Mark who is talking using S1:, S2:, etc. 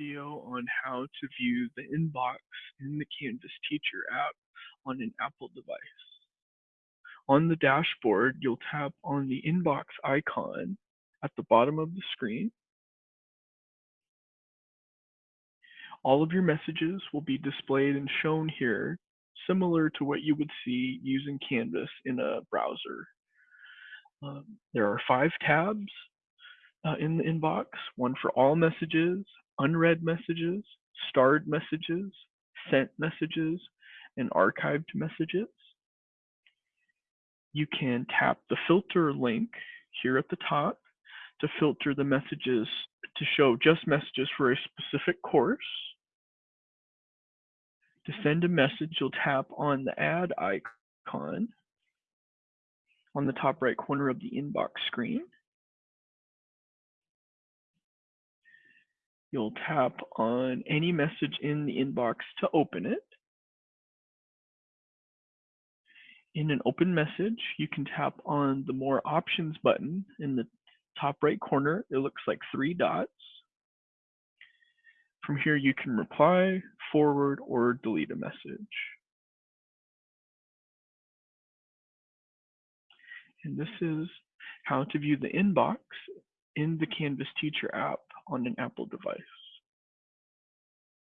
S1: video on how to view the inbox in the Canvas Teacher app on an Apple device. On the dashboard, you'll tap on the inbox icon at the bottom of the screen. All of your messages will be displayed and shown here, similar to what you would see using Canvas in a browser. Um, there are five tabs uh, in the inbox, one for all messages, unread messages, starred messages, sent messages, and archived messages. You can tap the filter link here at the top to filter the messages to show just messages for a specific course. To send a message, you'll tap on the add icon on the top right corner of the inbox screen. You'll tap on any message in the inbox to open it. In an open message, you can tap on the More Options button in the top right corner. It looks like three dots. From here, you can reply, forward, or delete a message. And this is how to view the inbox in the Canvas Teacher app on an Apple device.